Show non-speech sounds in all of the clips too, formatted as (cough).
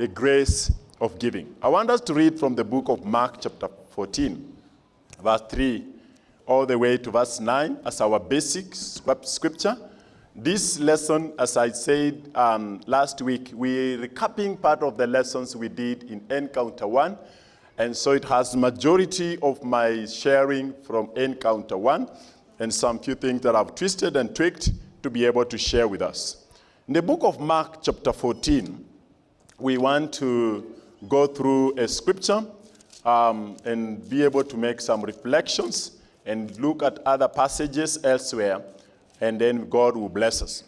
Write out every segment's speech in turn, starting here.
the grace of giving. I want us to read from the book of Mark, chapter 14, verse 3, all the way to verse 9 as our basic scripture. This lesson, as I said um, last week, we're recapping part of the lessons we did in Encounter 1. And so it has majority of my sharing from Encounter 1 and some few things that I've twisted and tweaked to be able to share with us. In the book of Mark, chapter 14, we want to go through a scripture um, and be able to make some reflections and look at other passages elsewhere, and then God will bless us.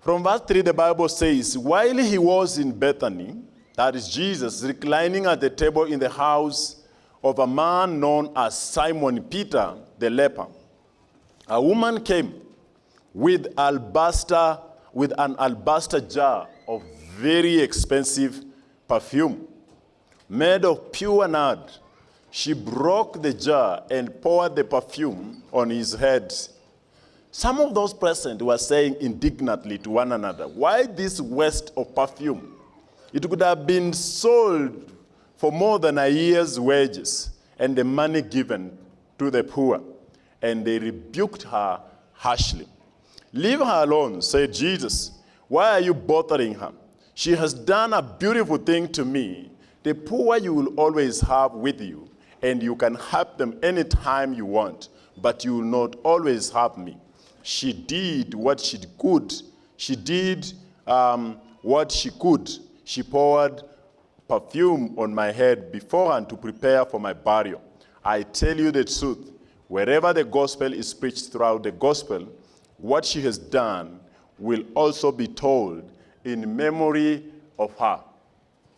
From verse 3, the Bible says, While he was in Bethany, that is Jesus, reclining at the table in the house of a man known as Simon Peter the leper, a woman came with alabaster, with an alabaster jar of very expensive perfume made of pure nard. She broke the jar and poured the perfume on his head. Some of those present were saying indignantly to one another, Why this waste of perfume? It could have been sold for more than a year's wages and the money given to the poor. And they rebuked her harshly. Leave her alone, said Jesus. Why are you bothering her? She has done a beautiful thing to me. The poor you will always have with you, and you can help them anytime you want, but you will not always have me. She did what she could. She did um, what she could. She poured perfume on my head beforehand to prepare for my burial. I tell you the truth, wherever the gospel is preached throughout the gospel, what she has done will also be told in memory of her.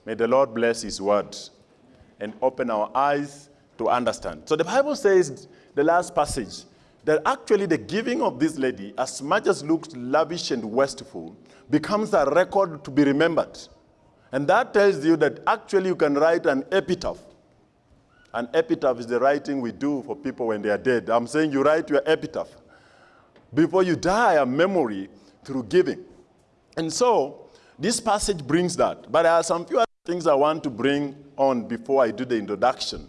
May the Lord bless his word and open our eyes to understand. So the Bible says, the last passage, that actually the giving of this lady, as much as looks lavish and wasteful, becomes a record to be remembered. And that tells you that actually you can write an epitaph. An epitaph is the writing we do for people when they are dead. I'm saying you write your epitaph. Before you die, a memory through giving. And so, this passage brings that. But there are some few other things I want to bring on before I do the introduction.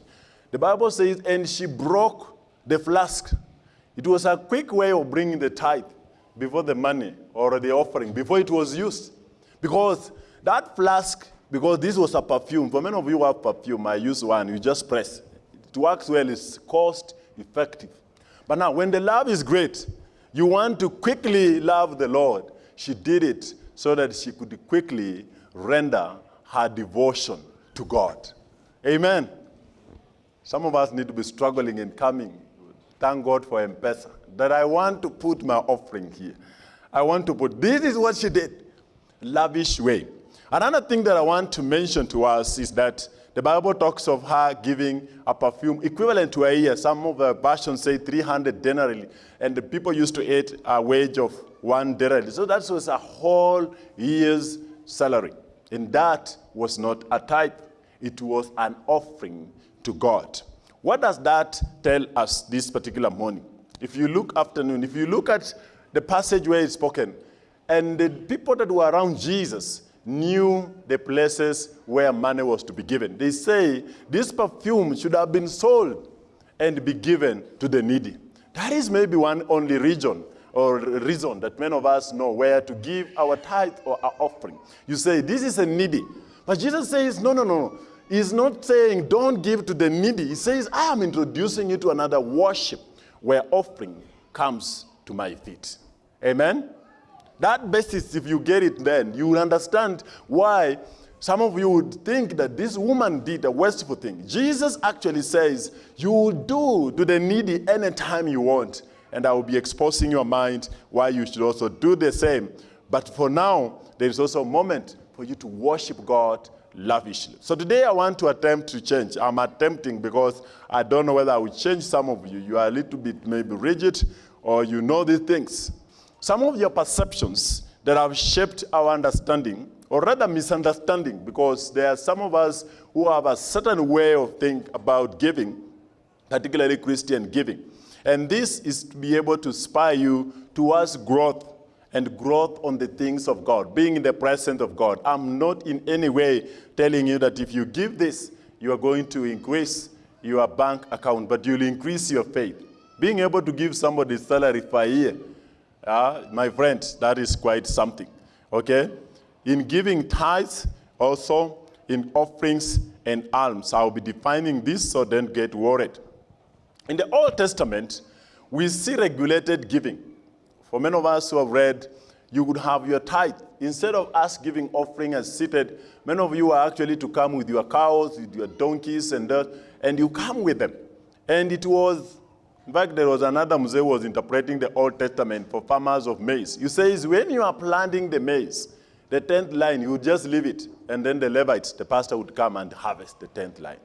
The Bible says, and she broke the flask. It was a quick way of bringing the tithe before the money or the offering, before it was used. Because that flask, because this was a perfume, for many of you have perfume, I use one, you just press. It works well, it's cost effective. But now, when the love is great, you want to quickly love the Lord. She did it so that she could quickly render her devotion to God. Amen. Some of us need to be struggling in coming. Thank God for M-Pesa. That I want to put my offering here. I want to put, this is what she did. Lavish way. Another thing that I want to mention to us is that the Bible talks of her giving a perfume equivalent to a year. Some of the versions say 300 denarii, and the people used to eat a wage of one denarii. So that was a whole year's salary. And that was not a tithe. It was an offering to God. What does that tell us this particular morning? If you look afternoon, if you look at the passage where it's spoken, and the people that were around Jesus, knew the places where money was to be given. They say this perfume should have been sold and be given to the needy. That is maybe one only region or reason that many of us know where to give our tithe or our offering. You say, this is a needy. But Jesus says, no, no, no. He's not saying don't give to the needy. He says, I am introducing you to another worship where offering comes to my feet. Amen? That basis, if you get it then, you will understand why some of you would think that this woman did a wasteful thing. Jesus actually says, you will do to the needy anytime you want, and I will be exposing your mind why you should also do the same. But for now, there is also a moment for you to worship God lavishly. So today I want to attempt to change. I'm attempting because I don't know whether I will change some of you. You are a little bit maybe rigid or you know these things. Some of your perceptions that have shaped our understanding, or rather misunderstanding, because there are some of us who have a certain way of thinking about giving, particularly Christian giving. And this is to be able to inspire you towards growth and growth on the things of God, being in the presence of God. I'm not in any way telling you that if you give this, you are going to increase your bank account, but you'll increase your faith. Being able to give somebody salary per year, uh, my friend, that is quite something. Okay? In giving tithes, also in offerings and alms. I'll be defining this, so don't get worried. In the Old Testament, we see regulated giving. For many of us who have read, you would have your tithe. Instead of us giving offering as seated, many of you are actually to come with your cows, with your donkeys, and that, and you come with them. And it was, in fact, there was another Mzee was interpreting the Old Testament for farmers of maize. He says, when you are planting the maize, the 10th line, you just leave it, and then the Levites, the pastor would come and harvest the 10th line.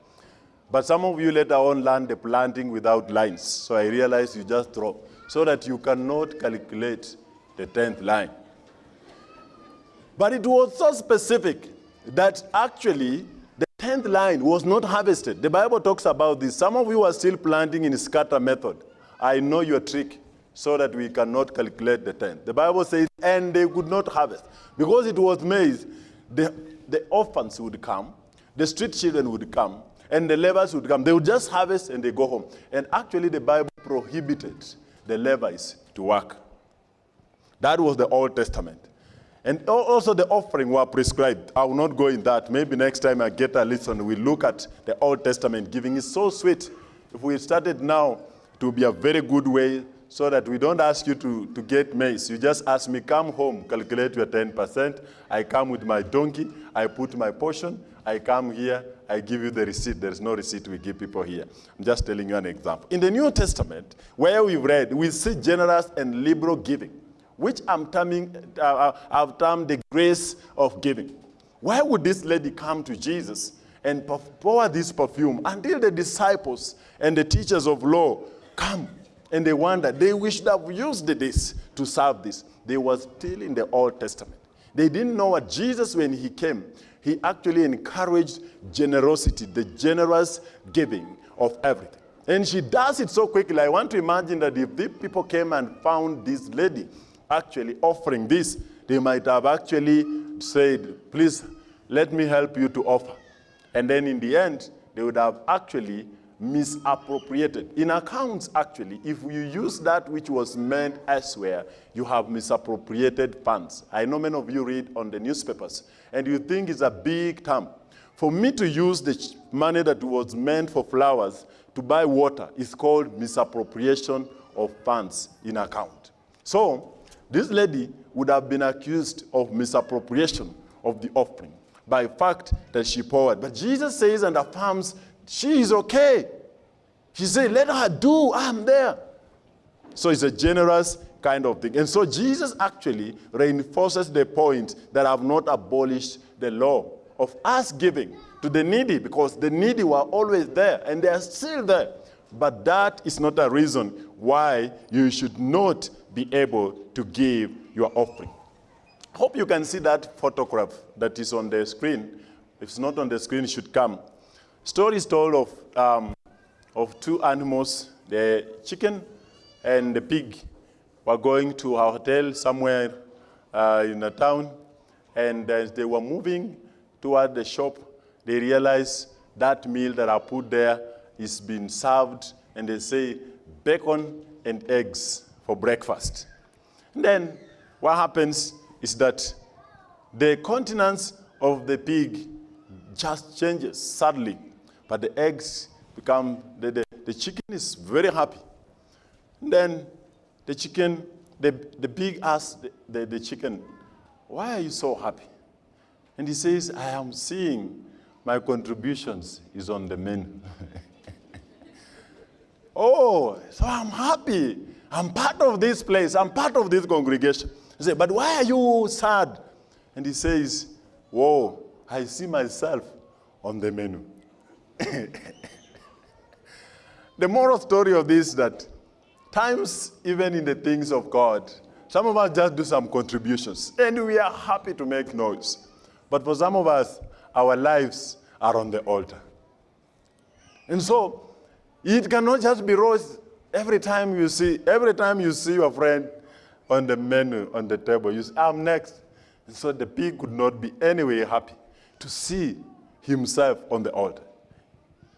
But some of you later on learn the planting without lines. So I realized you just drop so that you cannot calculate the 10th line. But it was so specific that actually the 10th line was not harvested. The Bible talks about this. Some of you are still planting in scatter method. I know your trick so that we cannot calculate the 10th. The Bible says, and they could not harvest. Because it was maize, the, the orphans would come, the street children would come, and the Levites would come. They would just harvest and they go home. And actually the Bible prohibited the Levites to work. That was the Old Testament. And also the offering were prescribed. I will not go in that. Maybe next time I get a listen, we look at the Old Testament giving. It's so sweet. If we started now, it would be a very good way so that we don't ask you to, to get maize. You just ask me, come home, calculate your 10%. I come with my donkey, I put my portion, I come here, I give you the receipt. There is no receipt we give people here. I'm just telling you an example. In the New Testament, where we've read, we see generous and liberal giving, which I'm terming, uh, uh, I've termed the grace of giving. Why would this lady come to Jesus and pour this perfume until the disciples and the teachers of law come and they wonder, they wish to have used this to serve this. They were still in the Old Testament. They didn't know what Jesus, when he came, he actually encouraged generosity, the generous giving of everything. And she does it so quickly. I want to imagine that if the people came and found this lady actually offering this, they might have actually said, please, let me help you to offer. And then in the end, they would have actually misappropriated. In accounts, actually, if you use that which was meant elsewhere, you have misappropriated funds. I know many of you read on the newspapers, and you think it's a big term. For me to use the money that was meant for flowers to buy water is called misappropriation of funds in account. So, this lady would have been accused of misappropriation of the offering by fact that she poured. But Jesus says and affirms she is okay. He said, let her do, I'm there. So it's a generous kind of thing. And so Jesus actually reinforces the point that I've not abolished the law of us giving to the needy because the needy were always there and they are still there. But that is not a reason why you should not be able to give your offering. Hope you can see that photograph that is on the screen. If it's not on the screen, it should come. Story is told of, um, of two animals, the chicken and the pig were going to a hotel somewhere uh, in a town, and as they were moving toward the shop, they realized that meal that I put there is being served, and they say bacon and eggs for breakfast. And then what happens is that the countenance of the pig just changes suddenly. But the eggs become, the, the, the chicken is very happy. And then the chicken, the, the pig asks the, the, the chicken, why are you so happy? And he says, I am seeing my contributions is on the menu. (laughs) oh, so I'm happy. I'm part of this place. I'm part of this congregation. He said, but why are you sad? And he says, whoa, I see myself on the menu. (laughs) the moral story of this is that times, even in the things of God, some of us just do some contributions, and we are happy to make noise. But for some of us, our lives are on the altar. And so, it cannot just be rose every time you see, every time you see your friend on the menu on the table. You say, I'm next. And so the pig could not be anyway happy to see himself on the altar.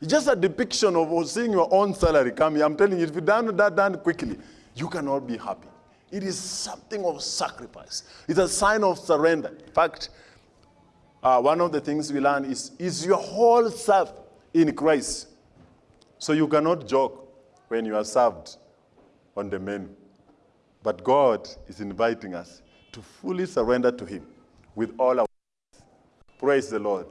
It's just a depiction of seeing your own salary coming. I'm telling you, if you done that done quickly, you cannot be happy. It is something of sacrifice. It's a sign of surrender. In fact, uh, one of the things we learn is, is your whole self in Christ. So you cannot joke when you are served on the menu. But God is inviting us to fully surrender to Him with all our Praise the Lord.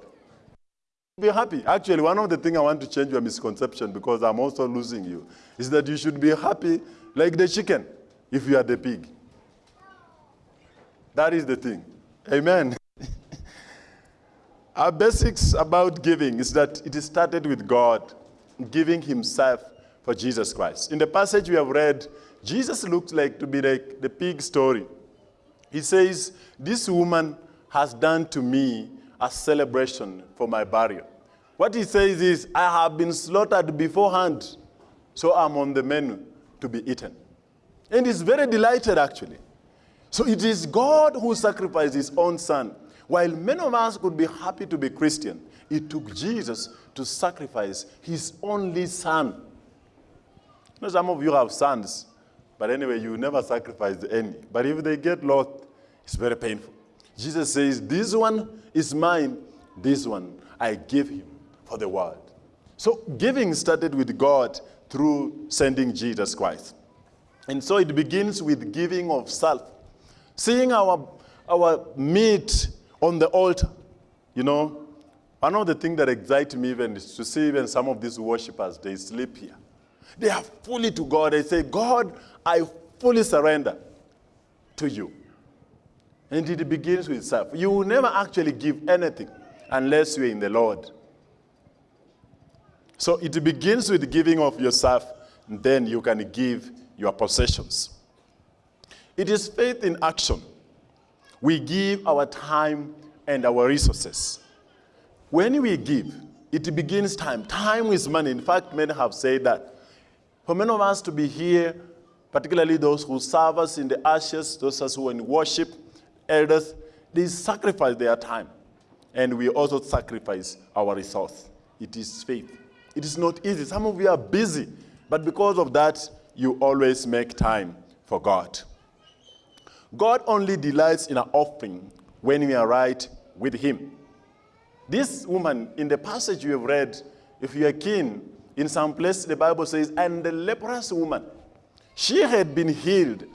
Be happy. Actually, one of the things I want to change your misconception because I'm also losing you is that you should be happy like the chicken if you are the pig. That is the thing. Amen. (laughs) Our basics about giving is that it started with God giving himself for Jesus Christ. In the passage we have read, Jesus looked like to be like the pig story. He says, this woman has done to me a celebration for my burial. What he says is, I have been slaughtered beforehand, so I'm on the menu to be eaten. And he's very delighted, actually. So it is God who sacrificed his own son. While many of us could be happy to be Christian, it took Jesus to sacrifice his only son. You know, some of you have sons, but anyway, you never sacrifice any. But if they get lost, it's very painful. Jesus says, this one is mine, this one I give him for the world. So giving started with God through sending Jesus Christ. And so it begins with giving of self. Seeing our, our meat on the altar. You know, one of the things that excites me even is to see even some of these worshippers, they sleep here. They are fully to God. They say, God, I fully surrender to you. And it begins with self. You will never actually give anything unless you're in the Lord. So it begins with giving of yourself, and then you can give your possessions. It is faith in action. We give our time and our resources. When we give, it begins time. Time is money. In fact, many have said that. For many of us to be here, particularly those who serve us in the ashes, those of us who are in worship, elders, they sacrifice their time. And we also sacrifice our resource. It is faith. It is not easy. Some of you are busy, but because of that, you always make time for God. God only delights in our offering when we are right with him. This woman, in the passage you have read, if you are keen, in some place the Bible says, and the leprous woman, she had been healed.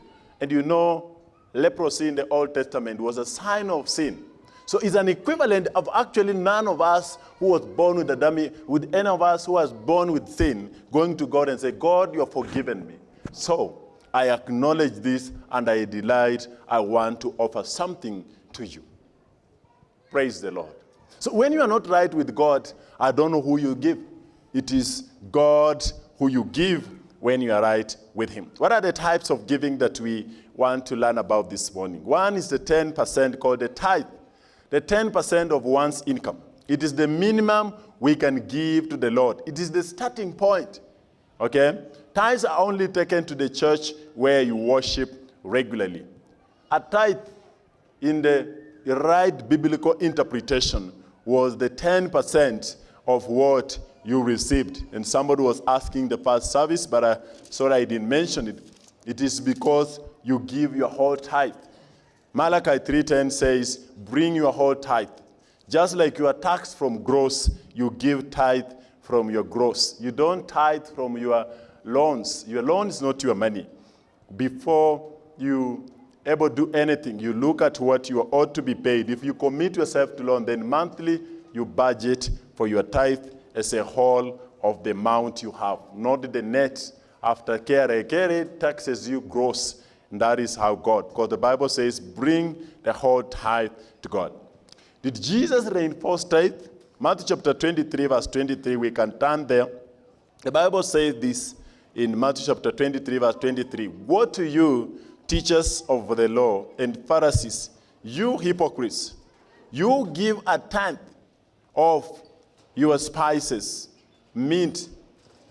And you know, leprosy in the Old Testament was a sign of sin. So it's an equivalent of actually none of us who was born with a dummy, with any of us who was born with sin, going to God and say, God, you have forgiven me. So I acknowledge this and I delight. I want to offer something to you. Praise the Lord. So when you are not right with God, I don't know who you give. It is God who you give when you are right with him. What are the types of giving that we want to learn about this morning? One is the 10% called the tithe. The 10% of one's income. It is the minimum we can give to the Lord. It is the starting point. Okay? Tithes are only taken to the church where you worship regularly. A tithe, in the right biblical interpretation, was the 10% of what you received. And somebody was asking the first service, but I, sorry I didn't mention it. It is because you give your whole tithe. Malachi 3.10 says, bring your whole tithe. Just like you are taxed from gross, you give tithe from your gross. You don't tithe from your loans. Your loan is not your money. Before you ever do anything, you look at what you ought to be paid. If you commit yourself to loan, then monthly you budget for your tithe as a whole of the amount you have, not the net after KRA. KRA taxes you gross, and that is how God, because the Bible says, bring the whole tithe to God. Did Jesus reinforce tithe? Matthew chapter 23, verse 23, we can turn there. The Bible says this, in Matthew chapter 23, verse 23. Woe to you, teachers of the law and Pharisees, you hypocrites! You give a tenth of your spices, mint,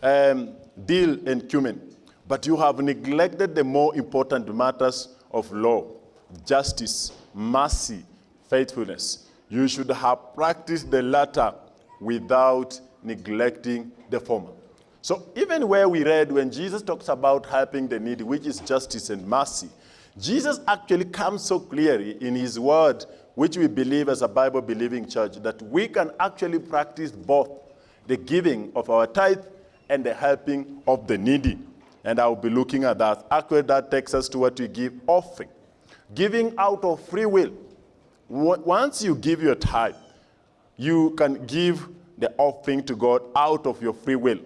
um, dill, and cumin, but you have neglected the more important matters of law, justice, mercy, faithfulness. You should have practiced the latter without neglecting the former. So even where we read when Jesus talks about helping the needy, which is justice and mercy, Jesus actually comes so clearly in his word, which we believe as a Bible-believing church, that we can actually practice both the giving of our tithe and the helping of the needy. And I'll be looking at that. Actually, that takes us to what we give offering. Giving out of free will. Once you give your tithe, you can give the offering to God out of your free will.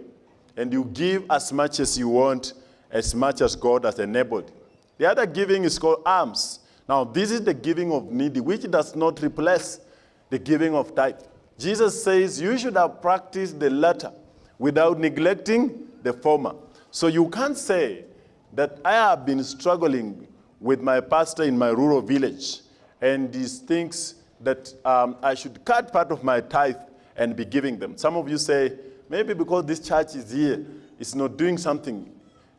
And you give as much as you want, as much as God has enabled. The other giving is called alms. Now, this is the giving of needy, which does not replace the giving of tithe. Jesus says you should have practiced the latter without neglecting the former. So you can't say that I have been struggling with my pastor in my rural village, and he thinks that um, I should cut part of my tithe and be giving them. Some of you say, maybe because this church is here, it's not doing something.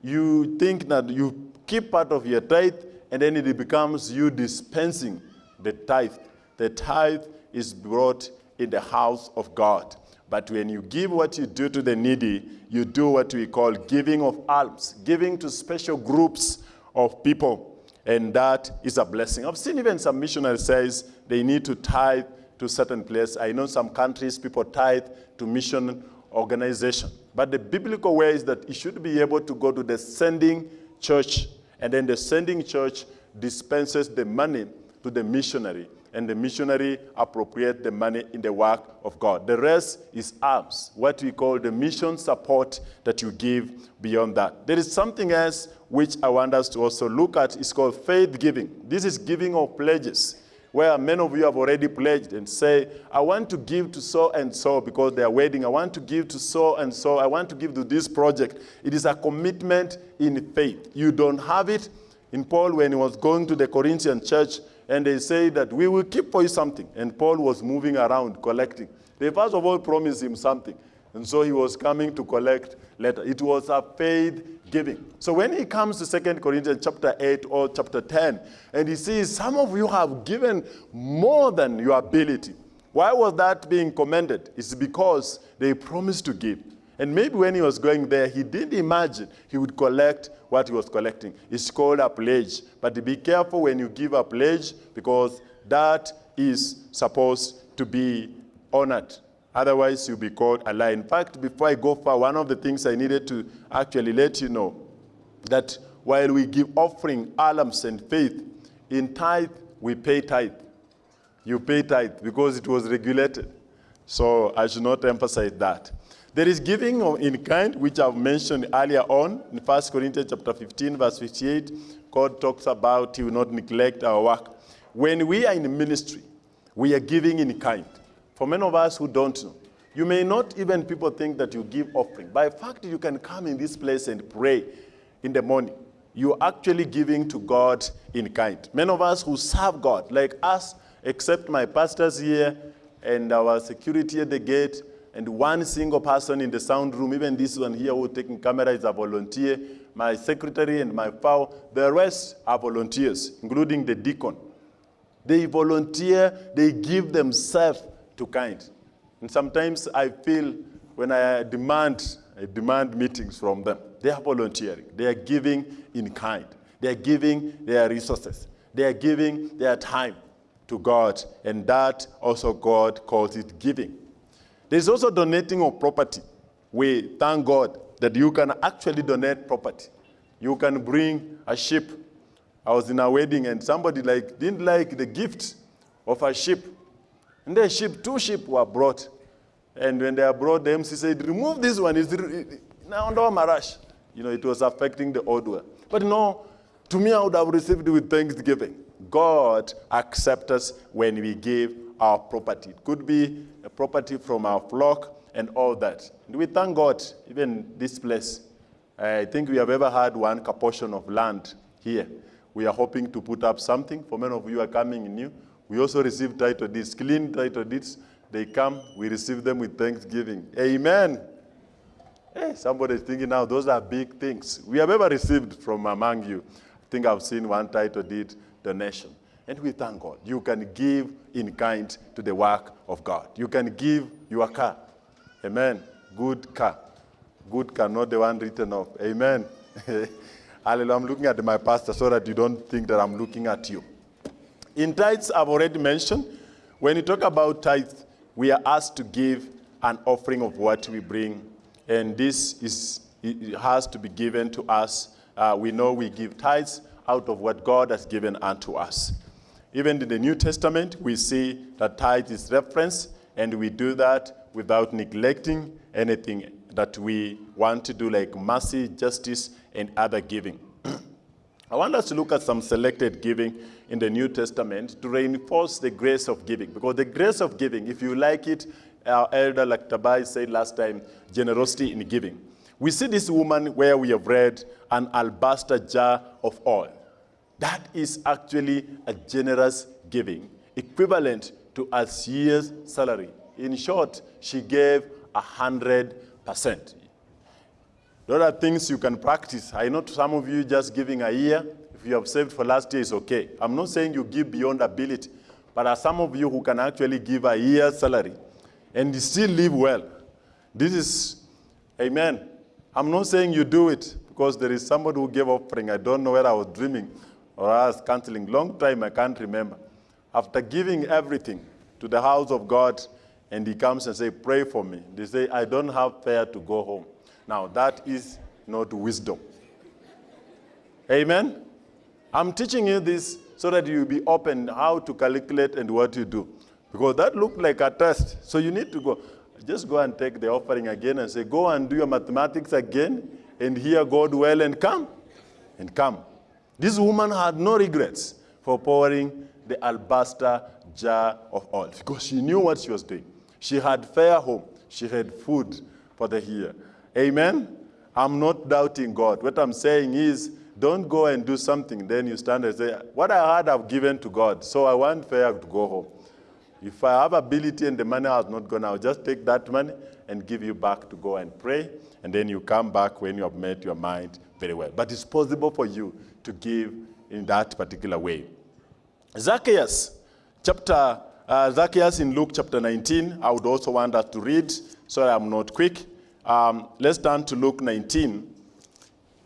You think that you keep part of your tithe, and then it becomes you dispensing the tithe. The tithe is brought in the house of God. But when you give what you do to the needy, you do what we call giving of alms, giving to special groups of people. And that is a blessing. I've seen even some missionaries says they need to tithe to certain place. I know some countries people tithe to mission organization. But the biblical way is that you should be able to go to the sending church, and then the sending church dispenses the money to the missionary, and the missionary appropriate the money in the work of God. The rest is alms, what we call the mission support that you give beyond that. There is something else which I want us to also look at. It's called faith giving. This is giving of pledges where many of you have already pledged and say, I want to give to so and so because they are wedding. I want to give to so and so. I want to give to this project. It is a commitment in faith. You don't have it. In Paul, when he was going to the Corinthian church, and they say that we will keep for you something. And Paul was moving around collecting. They first of all promised him something. And so he was coming to collect later. It was a faith giving. So when he comes to 2 Corinthians chapter 8 or chapter 10, and he sees some of you have given more than your ability. Why was that being commended? It's because they promised to give. And maybe when he was going there, he didn't imagine he would collect what he was collecting. It's called a pledge. But be careful when you give a pledge because that is supposed to be honored. Otherwise, you'll be called a liar. In fact, before I go far, one of the things I needed to actually let you know that while we give offering, alms, and faith, in tithe, we pay tithe. You pay tithe because it was regulated. So I should not emphasize that. There is giving in kind, which I've mentioned earlier on in 1 Corinthians chapter 15, verse 58. God talks about he will not neglect our work. When we are in ministry, we are giving in kind. For many of us who don't know, you may not even people think that you give offering. By fact, you can come in this place and pray in the morning. You're actually giving to God in kind. Many of us who serve God, like us, except my pastors here and our security at the gate, and one single person in the sound room, even this one here who taking camera is a volunteer, my secretary and my FAO, the rest are volunteers, including the deacon. They volunteer, they give themselves to kind. And sometimes I feel when I demand, I demand meetings from them, they are volunteering. They are giving in kind. They are giving their resources. They are giving their time to God. And that also God calls it giving. There's also donating of property. We thank God that you can actually donate property. You can bring a sheep. I was in a wedding and somebody like didn't like the gift of a sheep. And the sheep, two sheep were brought. And when they are brought, the MC said, remove this one. It's now under marash. You know, it was affecting the old one. But no, to me, I would have received it with thanksgiving. God accepts us when we give our property. It could be a property from our flock and all that. And we thank God, even this place. I think we have ever had one portion of land here. We are hoping to put up something. For many of you are coming new. We also receive title deeds, clean title deeds. They come, we receive them with thanksgiving. Amen. Hey, somebody is thinking now, those are big things. We have ever received from among you. I think I've seen one title deed donation. And we thank God. You can give in kind to the work of God. You can give your car. Amen. Good car. Good car, not the one written off. Amen. (laughs) Hallelujah. I'm looking at my pastor so that you don't think that I'm looking at you. In tithes, I've already mentioned, when you talk about tithes, we are asked to give an offering of what we bring. And this is, has to be given to us. Uh, we know we give tithes out of what God has given unto us. Even in the New Testament, we see that tithe is referenced, and we do that without neglecting anything that we want to do, like mercy, justice, and other giving. (clears throat) I want us to look at some selected giving in the New Testament to reinforce the grace of giving. Because the grace of giving, if you like it, our elder, like Tabai said last time, generosity in giving. We see this woman where we have read an alabaster jar of oil. That is actually a generous giving, equivalent to a year's salary. In short, she gave a hundred percent. There are things you can practice. I know some of you just giving a year. You have saved for last year, it's okay. I'm not saying you give beyond ability, but are some of you who can actually give a year's salary and still live well. This is, amen. I'm not saying you do it because there is somebody who gave offering. I don't know whether I was dreaming or I was counseling. Long time I can't remember. After giving everything to the house of God, and he comes and say, pray for me. They say, I don't have fare to go home. Now, that is not wisdom. Amen? I'm teaching you this so that you will be open how to calculate and what you do. Because that looked like a test. So you need to go. Just go and take the offering again and say, go and do your mathematics again and hear God well and come. And come. This woman had no regrets for pouring the alabaster jar of oil because she knew what she was doing. She had fair home. She had food for the year. Amen? I'm not doubting God. What I'm saying is, don't go and do something, then you stand and say, what I had I've given to God, so I want fair to go home. If I have ability and the money has not gone, I'll just take that money and give you back to go and pray, and then you come back when you have made your mind very well. But it's possible for you to give in that particular way. Zacchaeus, chapter, uh, Zacchaeus in Luke chapter 19, I would also want us to read, so I'm not quick. Um, let's turn to Luke 19.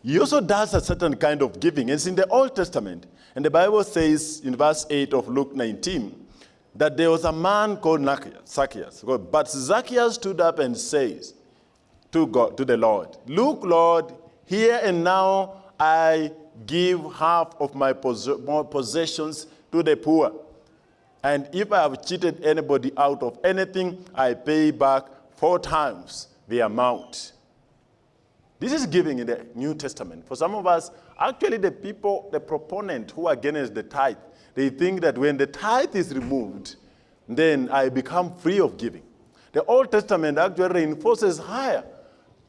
He also does a certain kind of giving. It's in the Old Testament. And the Bible says in verse 8 of Luke 19 that there was a man called Zacchaeus. But Zacchaeus stood up and says to God, to the Lord, Look, Lord, here and now I give half of my possessions to the poor. And if I have cheated anybody out of anything, I pay back four times the amount. This is giving in the New Testament. For some of us, actually the people, the proponent who are against the tithe, they think that when the tithe is removed, then I become free of giving. The Old Testament actually reinforces higher.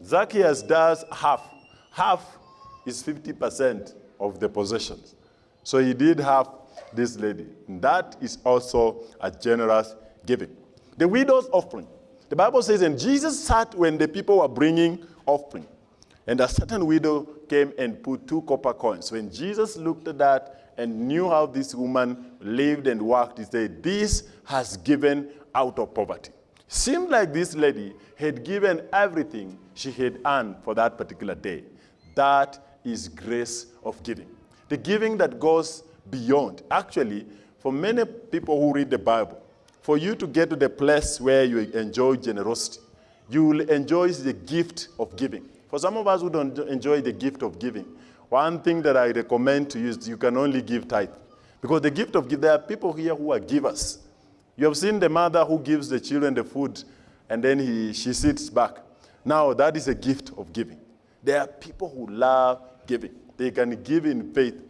Zacchaeus does half. Half is 50% of the possessions. So he did have this lady. And that is also a generous giving. The widow's offering. The Bible says, and Jesus sat when the people were bringing offering. And a certain widow came and put two copper coins. When Jesus looked at that and knew how this woman lived and worked, he said, this has given out of poverty. Seemed like this lady had given everything she had earned for that particular day. That is grace of giving. The giving that goes beyond. Actually, for many people who read the Bible, for you to get to the place where you enjoy generosity, you will enjoy the gift of giving. For some of us who don't enjoy the gift of giving, one thing that I recommend to you is you can only give tithe. Because the gift of giving, there are people here who are givers. You have seen the mother who gives the children the food and then he, she sits back. Now, that is a gift of giving. There are people who love giving. They can give in faith.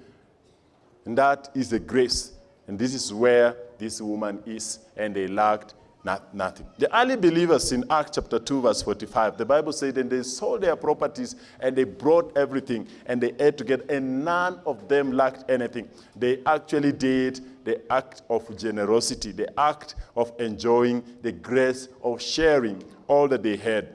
And that is a grace. And this is where this woman is, and they lacked not, nothing. The early believers in Acts chapter 2, verse 45, the Bible said, and they sold their properties and they brought everything and they ate together, and none of them lacked anything. They actually did the act of generosity, the act of enjoying the grace of sharing all that they had.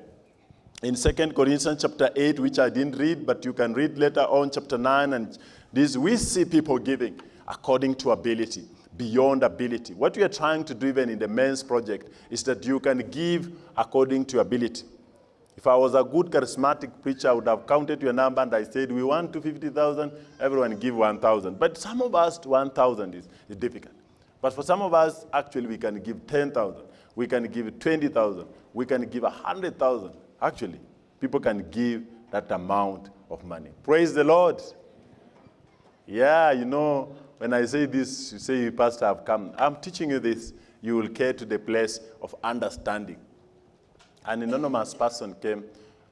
In 2 Corinthians chapter 8, which I didn't read, but you can read later on, chapter 9 and This we see people giving according to ability, beyond ability. What we are trying to do even in the men's project is that you can give according to ability. If I was a good charismatic preacher, I would have counted your number and I said, we want 250,000, everyone give 1,000. But some of us, 1,000 is, is difficult. But for some of us, actually, we can give 10,000. We can give 20,000. We can give 100,000. Actually, people can give that amount of money. Praise the Lord. Yeah, you know, when I say this, you say, Pastor, I've come. I'm teaching you this. You will get to the place of understanding. An anonymous person came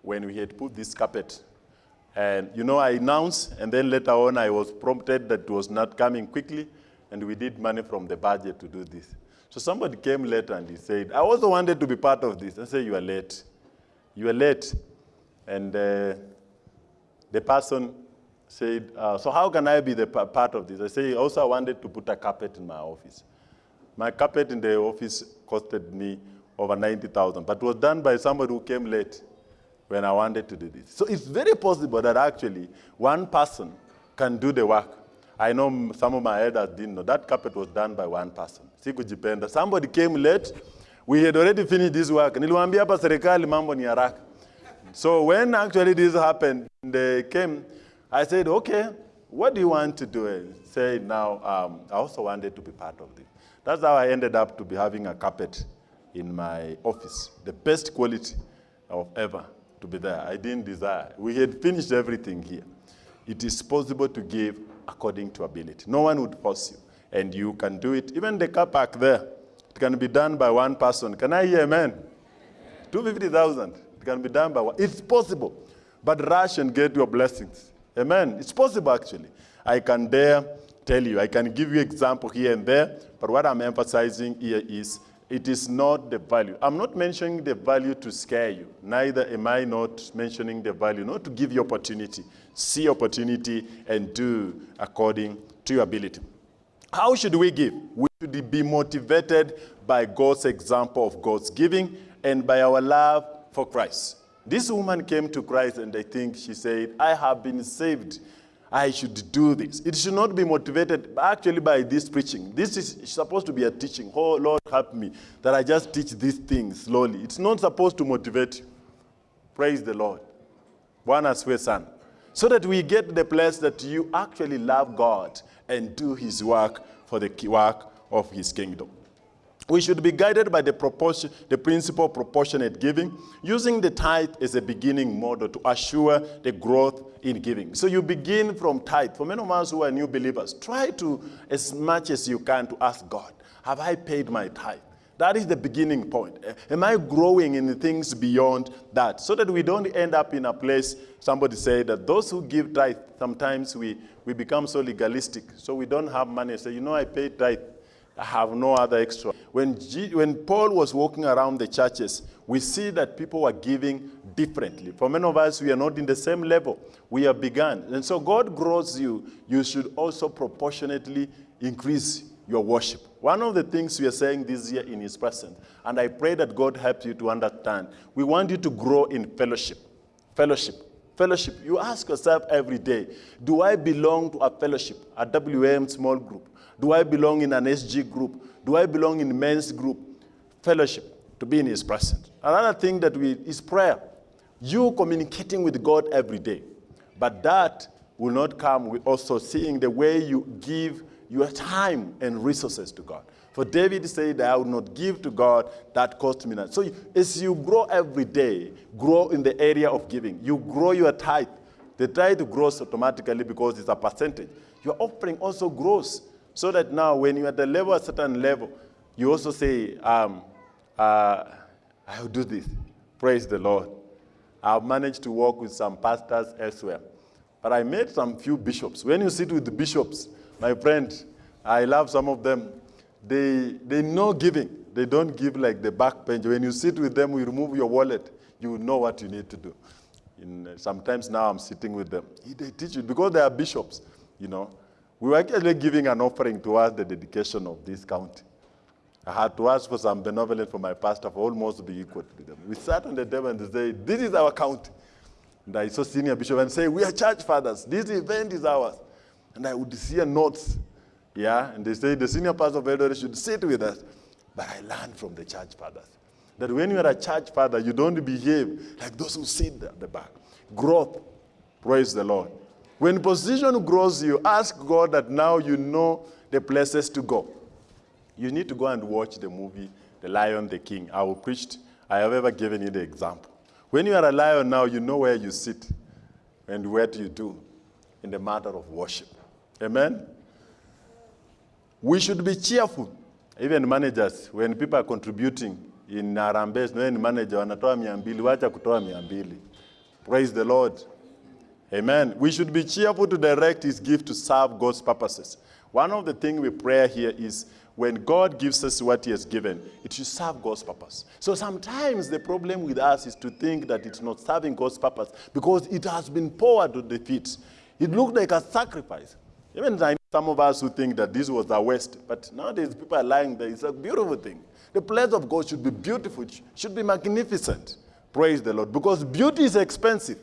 when we had put this carpet. And, you know, I announced, and then later on I was prompted that it was not coming quickly, and we did money from the budget to do this. So somebody came later and he said, I also wanted to be part of this. I said, you are late. You are late. And uh, the person said, uh, so how can I be the part of this? I said, also I wanted to put a carpet in my office. My carpet in the office costed me over 90,000, but was done by somebody who came late when I wanted to do this. So it's very possible that actually one person can do the work. I know some of my elders didn't know. That carpet was done by one person. Somebody came late. We had already finished this work. Niliwaambia hapa serikali mambo ni. So when actually this happened, they came, I said, okay, what do you want to do? And say now, um, I also wanted to be part of this. That's how I ended up to be having a carpet in my office, the best quality of ever to be there. I didn't desire. We had finished everything here. It is possible to give according to ability. No one would force you, and you can do it. Even the car park there, it can be done by one person. Can I hear amen? 250,000. It can be done by one. It's possible. But rush and get your blessings. Amen. It's possible, actually. I can dare tell you. I can give you example here and there, but what I'm emphasizing here is it is not the value. I'm not mentioning the value to scare you. Neither am I not mentioning the value, not to give you opportunity. See opportunity and do according to your ability. How should we give? We should be motivated by God's example of God's giving and by our love for Christ. This woman came to Christ and I think she said, I have been saved I should do this. It should not be motivated actually by this preaching. This is supposed to be a teaching. Oh, Lord, help me that I just teach these things slowly. It's not supposed to motivate you. Praise the Lord. Bwana asifiwe sana. So that we get the place that you actually love God and do his work for the work of his kingdom. We should be guided by the, proportion, the principle of proportionate giving, using the tithe as a beginning model to assure the growth in giving. So you begin from tithe. For many of us who are new believers, try to, as much as you can, to ask God, have I paid my tithe? That is the beginning point. Am I growing in things beyond that? So that we don't end up in a place, somebody said that those who give tithe, sometimes we, we become so legalistic. So we don't have money. Say, you know, I paid tithe. I have no other extra. When, G, when Paul was walking around the churches, we see that people were giving differently. For many of us, we are not in the same level we have begun. And so God grows you. You should also proportionately increase your worship. One of the things we are saying this year in his presence, and I pray that God helps you to understand, we want you to grow in fellowship. Fellowship. Fellowship. You ask yourself every day, do I belong to a fellowship, a WM small group? Do I belong in an SG group? Do I belong in men's group? Fellowship, to be in his presence. Another thing that we is prayer. You communicating with God every day. But that will not come with also seeing the way you give your time and resources to God. For David said, I will not give to God that cost me nothing. So as you grow every day, grow in the area of giving. You grow your tithe. The tithe grows automatically because it's a percentage. Your offering also grows. So that now when you're at the level, a certain level, you also say, um, uh, I'll do this. Praise the Lord. I've managed to work with some pastors elsewhere. But I met some few bishops. When you sit with the bishops, my friend, I love some of them. They, they know giving. They don't give like the back bench. When you sit with them, you remove your wallet, you know what you need to do. In, sometimes now I'm sitting with them. They teach you because they are bishops, you know. We were actually giving an offering towards the dedication of this county. I had to ask for some benevolence from my pastor for almost to be equal to them. We sat on the table and they said, this is our county. And I saw senior bishop and say, we are church fathers. This event is ours. and I would hear notes. Yeah, and they say the senior pastor of should sit with us. But I learned from the church fathers that when you are a church father, you don't behave like those who sit at the back. Growth, praise the Lord. When position grows, you ask God that now you know the places to go. You need to go and watch the movie, The Lion, the King. I will preach, I have ever given you the example. When you are a lion now, you know where you sit and what you do in the matter of worship. Amen? We should be cheerful. Even managers, when people are contributing in Harambee, when manager wanatoa mia wacha kutoa mia. Praise the Lord. Amen. We should be cheerful to direct his gift to serve God's purposes. One of the things we pray here is when God gives us what he has given, it should serve God's purpose. So sometimes the problem with us is to think that it's not serving God's purpose because it has been poured to the feet. It looked like a sacrifice. Even I some of us who think that this was a waste, but nowadays people are lying there. It's a beautiful thing. The place of God should be beautiful, should be magnificent. Praise the Lord. Because beauty is expensive.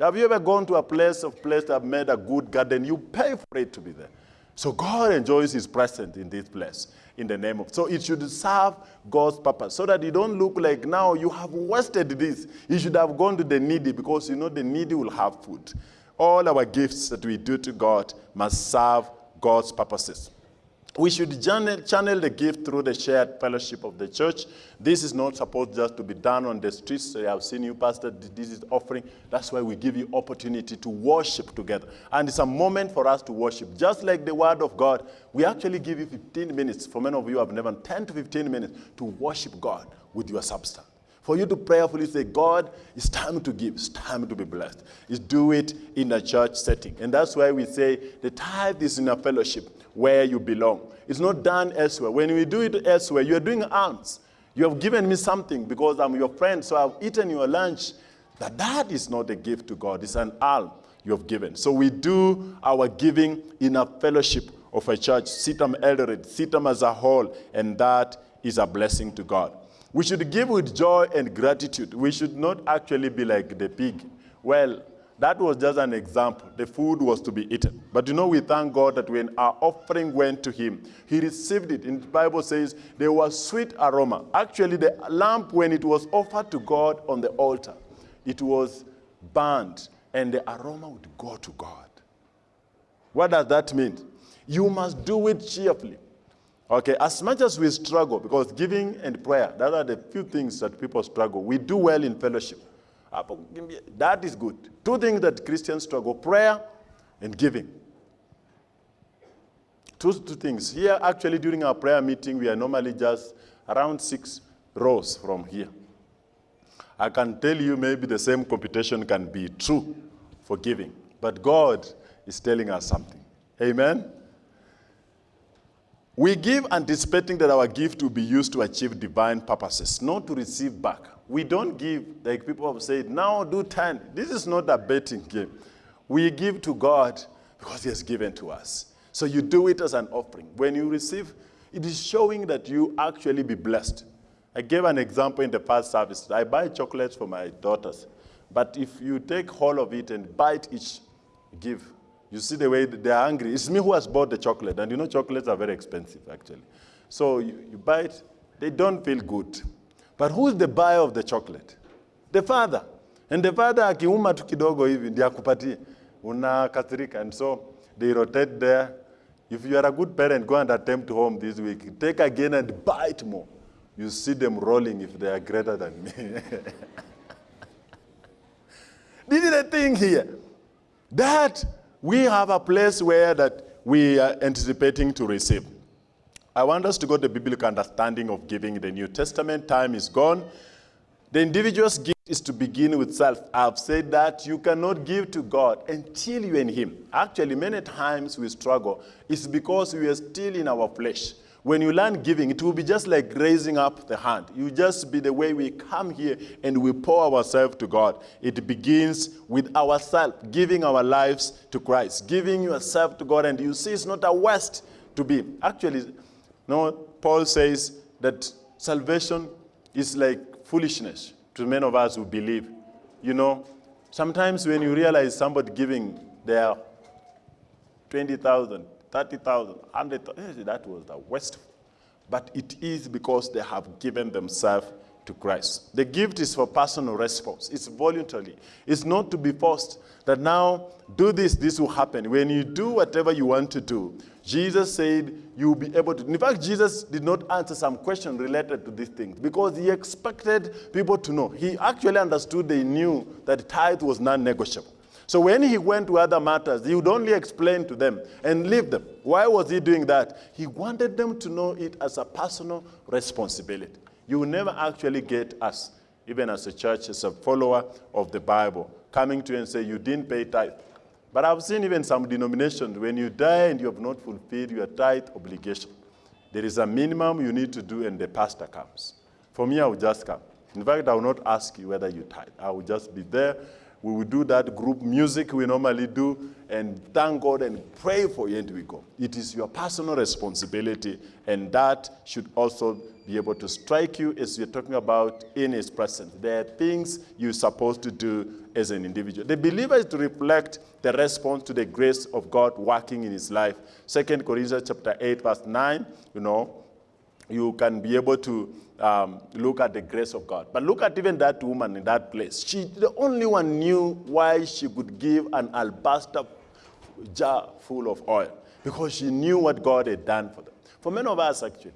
Have you ever gone to a place of place that made a good garden? You pay for it to be there. So God enjoys his presence in this place in the name of. So it should serve God's purpose so that you don't look like now you have wasted this. You should have gone to the needy because you know the needy will have food. All our gifts that we do to God must serve God's purposes. We should channel, channel the gift through the shared fellowship of the church. This is not supposed just to be done on the streets. I have seen you, Pastor, this is offering. That's why we give you opportunity to worship together. And it's a moment for us to worship. Just like the word of God, we actually give you 15 minutes. For many of you have never 10 to 15 minutes to worship God with your substance. For you to prayerfully say, God, it's time to give, it's time to be blessed. Is do it in a church setting. And that's why we say the tithe is in a fellowship where you belong. It's not done elsewhere. When we do it elsewhere, you're doing alms. You have given me something because I'm your friend, so I've eaten your lunch. That that is not a gift to God. It's an alm you have given. So we do our giving in a fellowship of a church, CITAM Eldoret, CITAM as a whole, and that is a blessing to God. We should give with joy and gratitude. We should not actually be like the pig. Well, that was just an example. The food was to be eaten. But you know, we thank God that when our offering went to him, he received it. In the Bible says there was sweet aroma. Actually, the lamp, when it was offered to God on the altar, it was burned, and the aroma would go to God. What does that mean? You must do it cheerfully. Okay, as much as we struggle, because giving and prayer, that are the few things that people struggle. We do well in fellowship. That is good. Two things that Christians struggle, prayer and giving. Two, two things. Here, actually, during our prayer meeting, we are normally just around six rows from here. I can tell you maybe the same computation can be true for giving, but God is telling us something. Amen? We give anticipating that our gift will be used to achieve divine purposes, not to receive back. We don't give, like people have said, now do 10. This is not a betting game. We give to God because he has given to us. So you do it as an offering. When you receive, it is showing that you actually be blessed. I gave an example in the past service. I buy chocolates for my daughters. But if you take whole of it and bite each, give, you see the way they're angry. It's me who has bought the chocolate, and you know chocolates are very expensive, actually. So you, you it, they don't feel good. But who is the buyer of the chocolate? The father. And the father akiuma tu kidogo hivi ndiye akupatie. Unakasirika. And so they rotate there. If you are a good parent, go and attempt home this week. Take again and bite more. You see them rolling if they are greater than me. (laughs) this is the thing here. That we have a place where that we are anticipating to receive. I want us to go to the biblical understanding of giving in the New Testament. Time is gone. The individual's gift is to begin with self. I've said that you cannot give to God until you're in Him. Actually, many times we struggle. It's because we are still in our flesh. When you learn giving, it will be just like raising up the hand. You just be the way we come here and we pour ourselves to God. It begins with ourselves, giving our lives to Christ, giving yourself to God. And you see, it's not a waste to be. Actually, no, Paul says that salvation is like foolishness to many of us who believe. You know, sometimes when you realize somebody giving their 20,000, 30,000, 100,000. Eh, that was the worst. But it is because they have given themselves to Christ. The gift is for personal response. It's voluntarily. It's not to be forced that now do this, this will happen. When you do whatever you want to do, Jesus said you'll be able to. In fact, Jesus did not answer some question related to these things because he expected people to know. He actually understood they knew that tithe was non-negotiable. So when he went to other matters, he would only explain to them and leave them. Why was he doing that? He wanted them to know it as a personal responsibility. You will never actually get us, even as a church, as a follower of the Bible, coming to you and say, you didn't pay tithe. But I've seen even some denominations, when you die and you have not fulfilled your tithe obligation, there is a minimum you need to do and the pastor comes. For me, I will just come. In fact, I will not ask you whether you tithe. I will just be there. We will do that group music we normally do and thank God and pray for you and we go. It is your personal responsibility and that should also be able to strike you as you're talking about in his presence. There are things you're supposed to do as an individual. The believer is to reflect the response to the grace of God working in his life. Second Corinthians chapter 8, verse 9, you know, you can be able to um, look at the grace of God. But look at even that woman in that place. She, the only one knew why she could give an alabaster jar full of oil because she knew what God had done for them. For many of us, actually,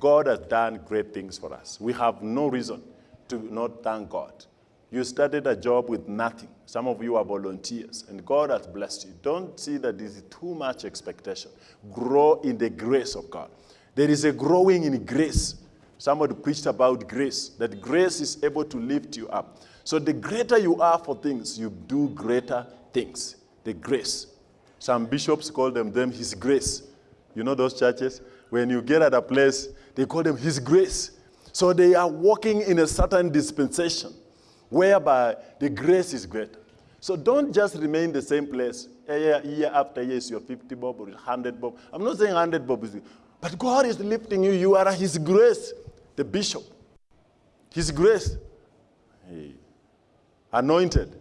God has done great things for us. We have no reason to not thank God. You started a job with nothing. Some of you are volunteers, and God has blessed you. Don't see that this is too much expectation. Grow in the grace of God. There is a growing in grace. Somebody preached about grace, that grace is able to lift you up. So the greater you are for things, you do greater things. The grace. Some bishops call them, them his grace. You know those churches? When you get at a place, they call them His grace. So they are walking in a certain dispensation whereby the grace is greater. So don't just remain the same place. Year, year after year, you're 50 bob or 100 bob. I'm not saying 100 bob, but God is lifting you. You are His grace, the bishop. His grace. Hey. Anointed.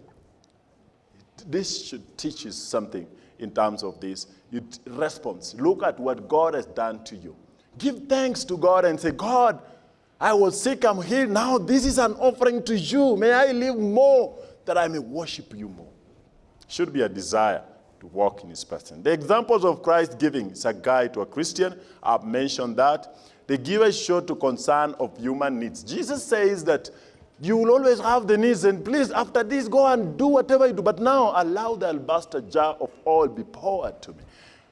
This should teach you something in terms of this. You response. Look at what God has done to you. Give thanks to God and say, God, I was sick, I'm healed. Now this is an offering to you. May I live more that I may worship you more. Should be a desire to walk in his person. The examples of Christ giving is a guide to a Christian. I've mentioned that. The giver show to concern of human needs. Jesus says that you will always have the needs, and please, after this, go and do whatever you do. But now, allow the alabaster jar of oil be poured to me.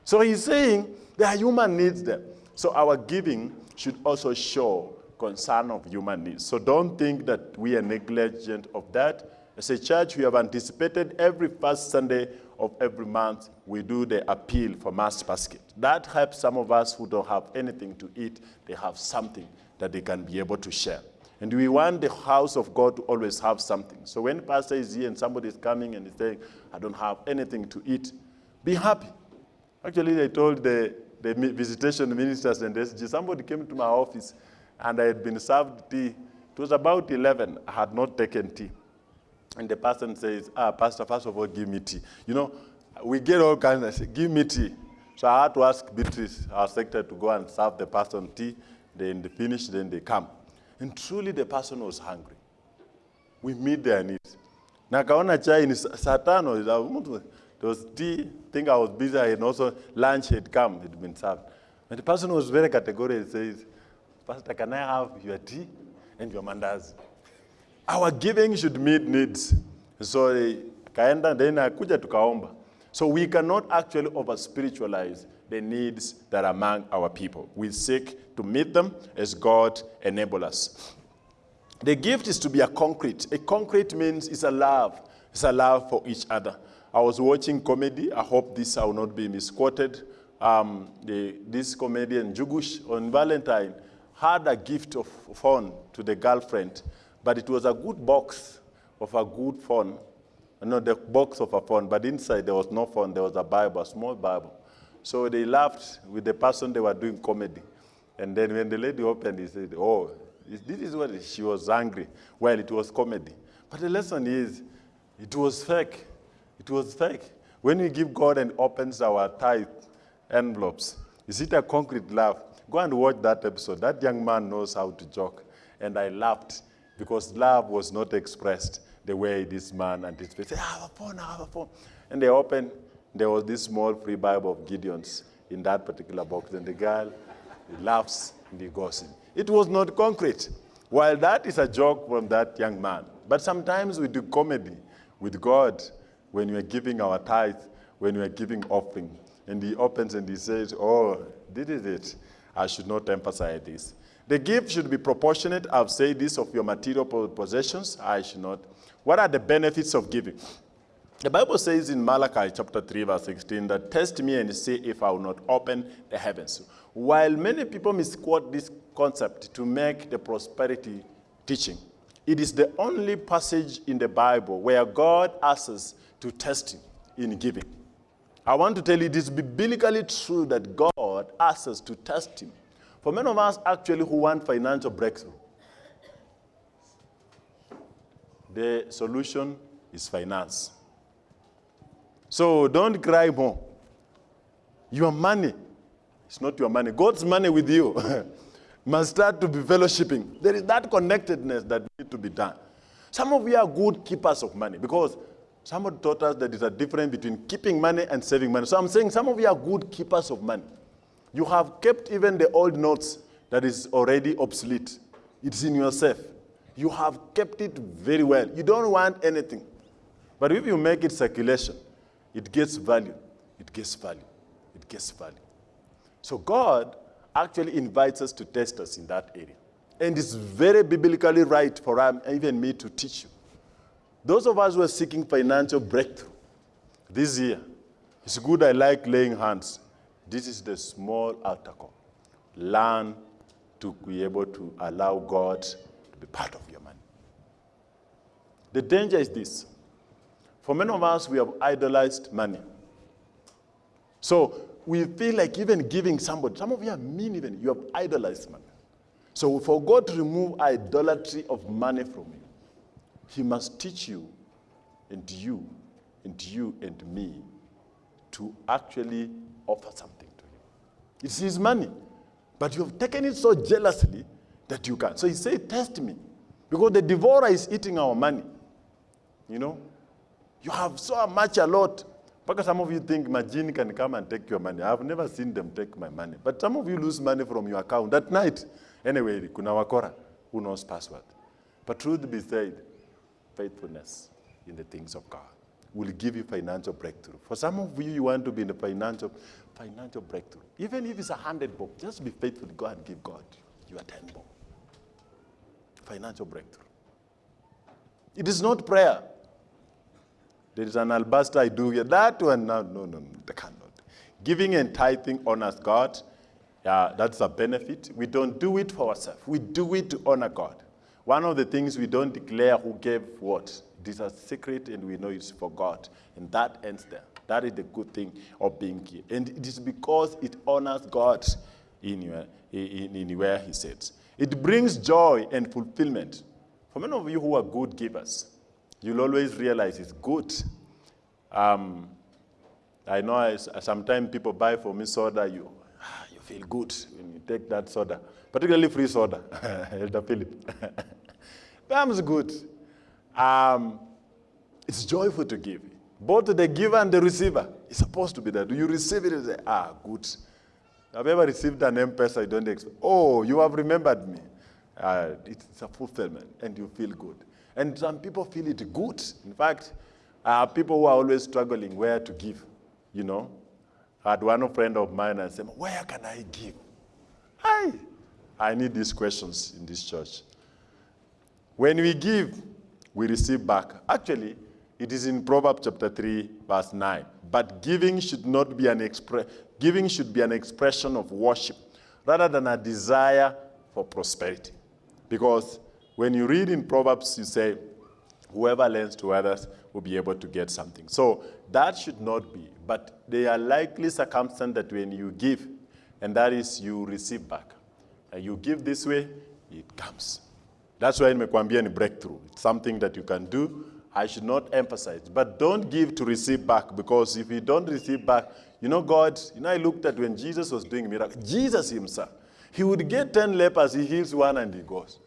So he's saying there are human needs there. So our giving should also show concern of human needs. So don't think that we are negligent of that. As a church, we have anticipated every first Sunday of every month, we do the appeal for mass basket. That helps some of us who don't have anything to eat, they have something that they can be able to share. And we want the house of God to always have something. So when pastor is here and somebody is coming and is saying, I don't have anything to eat, be happy. Actually, I told the the visitation ministers and SG, somebody came to my office and I had been served tea. It was about 11. I had not taken tea. And the person says, ah, Pastor, first of all, give me tea. You know, we get all kinds of, give me tea. So I had to ask Beatrice, our secretary, to go and serve the person tea. Then they finish, then they come. And truly the person was hungry. We meet their needs. Nakaona chai ni saa tano, there was tea, I think I was busy, and also lunch had come, it had been served. And the person was very categorical, he says, Pastor, can I have your tea and your mandazi? Our giving should meet needs. So eh, kaenda then akuja tukaomba. So we cannot actually over-spiritualize the needs that are among our people. We seek to meet them as God enable us. The gift is to be a concrete. A concrete means it's a love. It's a love for each other. I was watching comedy. I hope this will not be misquoted. Um, the, this comedian, Jugush, on Valentine, had a gift of phone to the girlfriend, but it was a good box of a good phone. No, the box of a phone, but inside there was no phone. There was a Bible, a small Bible. So they laughed with the person they were doing comedy. And then when the lady opened, he said, oh, this is what she was angry. Well, it was comedy. But the lesson is, it was fake. It was fake. When we give God and opens our tithe envelopes, is it a concrete love? Go and watch that episode. That young man knows how to joke. And I laughed because love was not expressed the way this man person, I ah, have a phone, I have a phone. And they opened, there was this small free Bible of Gideon's in that particular box. And the girl laughs and he goes in. It was not concrete. While that is a joke from that young man, but sometimes we do comedy with God when we are giving our tithe, when we are giving offering. And he opens and he says, Oh, this is it. I should not emphasize this. The gift should be proportionate. I've said this of your material possessions. I should not. What are the benefits of giving? The Bible says in Malachi chapter 3, verse 16, that test me and see if I will not open the heavens. While many people misquote this concept to make the prosperity teaching, it is the only passage in the Bible where God asks to test him in giving. I want to tell you it is biblically true that God asks us to test him. For many of us actually who want financial breakthrough, the solution is finance. So don't cry more. Your money it's not your money. God's money with you (laughs) must start to be fellowshipping. There is that connectedness that needs to be done. Some of you are good keepers of money because somebody taught us that there's a difference between keeping money and saving money. So I'm saying some of you are good keepers of money. You have kept even the old notes that is already obsolete. It's in your safe. You have kept it very well. You don't want anything. But if you make it circulation, it gets value. It gets value. It gets value. So God actually invites us to test us in that area. And it's very biblically right for um, even me to teach you. Those of us who are seeking financial breakthrough this year, it's good I like laying hands. This is the small altar call. Learn to be able to allow God to be part of your money. The danger is this. For many of us, we have idolized money. So we feel like even giving somebody, some of you are mean even, you have idolized money. So for God to remove idolatry of money from you, he must teach you and you and you and me to actually offer something to him. It's his money, but you have taken it so jealously that you can. So he said, test me, because the devourer is eating our money. You know, you have so much a lot because some of you think Majini can come and take your money. I've never seen them take my money. But some of you lose money from your account that night. Anyway, kuna wakora, who knows password. But truth be said, faithfulness in the things of God will give you financial breakthrough. For some of you, you want to be in a financial, financial breakthrough. Even if it's a hundred bob, just be faithful to God and give God your ten bob. Financial breakthrough. It is not prayer. There is an alabaster I do here. That one, no, no, no, they cannot. Giving and tithing honors God. Yeah, that's a benefit. We don't do it for ourselves. We do it to honor God. One of the things we don't declare who gave what. This is a secret and we know it's for God. And that ends there. That is the good thing of being here. And it is because it honors God in, in, in where he sits. It brings joy and fulfillment. For many of you who are good givers, you'll always realize it's good. Um, I know I, sometimes people buy for me soda, you, you feel good when you take that soda, particularly free soda, (laughs) Elder Philip. (laughs) That's good. Um, it's joyful to give. Both the giver and the receiver It's supposed to be that. Do you receive it and say, ah, good. Have you ever received an M-Pesa you don't expect? Oh, you have remembered me. Uh, it's a fulfillment and you feel good. And some people feel it good. In fact, uh, people who are always struggling where to give, you know. I had one friend of mine and said, where can I give? I, I need these questions in this church. When we give, we receive back. Actually, it is in Proverbs chapter 3, verse 9. But giving should not be an express giving should be an expression of worship rather than a desire for prosperity. Because when you read in Proverbs, you say, whoever lends to others will be able to get something. So that should not be. But there are likely circumstances that when you give, and that is you receive back. And you give this way, it comes. That's why in Mekwambia ni breakthrough. It's something that you can do I should not emphasize. But don't give to receive back because if you don't receive back, you know, God, you know, I looked at when Jesus was doing miracles, Jesus himself, he would get 10 lepers, he heals one and he goes.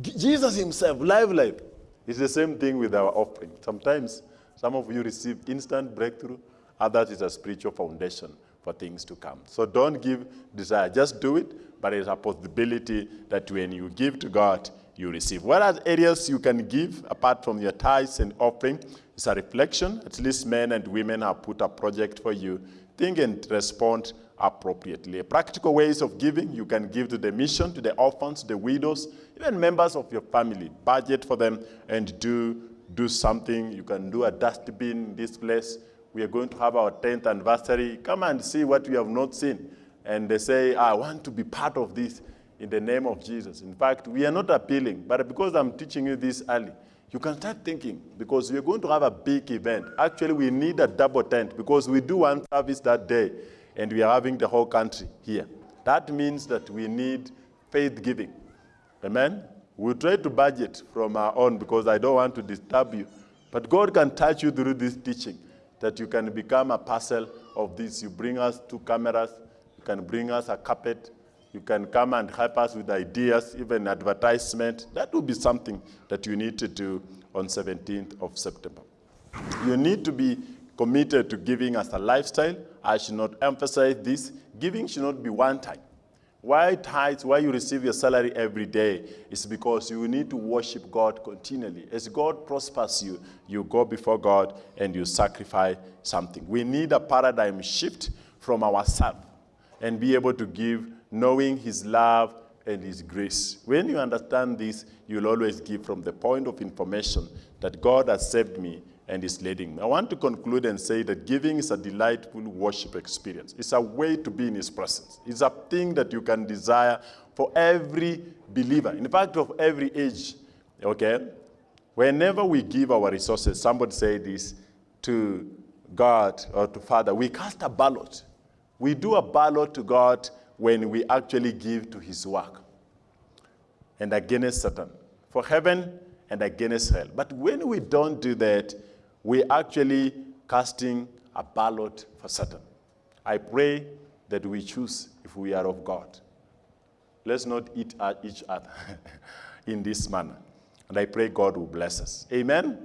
Jesus himself, live, live. It's the same thing with our offering. Sometimes some of you receive instant breakthrough, others is a spiritual foundation for things to come. So don't give desire, just do it, but it's a possibility that when you give to God, you receive. What are areas you can give apart from your tithes and offering? It's a reflection. At least men and women have put a project for you. Think and respond appropriately. Practical ways of giving, you can give to the mission, to the orphans, the widows, even members of your family. Budget for them and do, do something. You can do a dustbin in this place. We are going to have our 10th anniversary. Come and see what we have not seen. And they say, I want to be part of this in the name of Jesus. In fact, we are not appealing, but because I'm teaching you this early, you can start thinking because we're going to have a big event. Actually, we need a double tent because we do one service that day and we are having the whole country here. That means that we need faith giving. Amen? We'll try to budget from our own because I don't want to disturb you. But God can touch you through this teaching that you can become a parcel of this. You bring us two cameras, you can bring us a carpet, you can come and help us with ideas, even advertisement. That will be something that you need to do on 17th of September. You need to be committed to giving as a lifestyle. I should not emphasize this. Giving should not be one time. Why tithes, why you receive your salary every day is because you need to worship God continually. As God prospers you, you go before God and you sacrifice something. We need a paradigm shift from ourselves and be able to give knowing his love and his grace. When you understand this, you'll always give from the point of information that God has saved me and is leading me. I want to conclude and say that giving is a delightful worship experience. It's a way to be in his presence. It's a thing that you can desire for every believer, in fact, of every age, okay? Whenever we give our resources, somebody say this, to God or to Father, we cast a ballot. We do a ballot to God when we actually give to his work and against Satan, for heaven and against hell. But when we don't do that, we're actually casting a ballot for Satan. I pray that we choose if we are of God. Let's not eat at each other (laughs) in this manner. And I pray God will bless us. Amen.